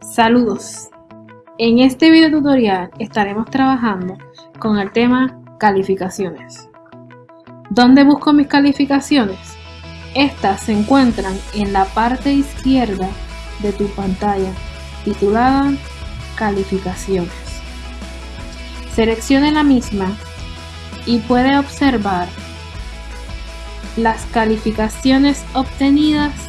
Saludos. En este video tutorial estaremos trabajando con el tema calificaciones. ¿Dónde busco mis calificaciones? Estas se encuentran en la parte izquierda de tu pantalla titulada calificaciones. Seleccione la misma y puede observar las calificaciones obtenidas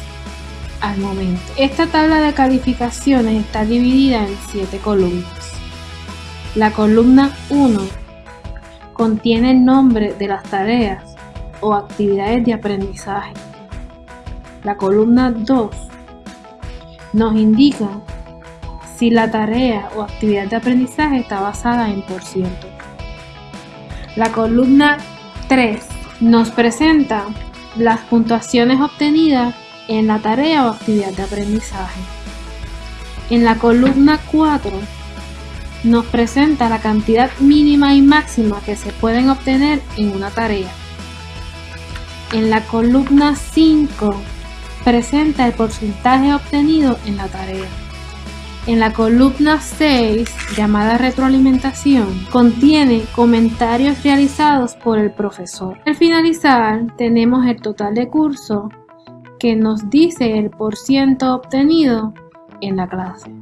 al momento. Esta tabla de calificaciones está dividida en 7 columnas. La columna 1 contiene el nombre de las tareas o actividades de aprendizaje. La columna 2 nos indica si la tarea o actividad de aprendizaje está basada en por ciento. La columna 3 nos presenta las puntuaciones obtenidas en la tarea o actividad de aprendizaje. En la columna 4 nos presenta la cantidad mínima y máxima que se pueden obtener en una tarea. En la columna 5 presenta el porcentaje obtenido en la tarea. En la columna 6, llamada retroalimentación, contiene comentarios realizados por el profesor. Al finalizar, tenemos el total de curso que nos dice el por ciento obtenido en la clase.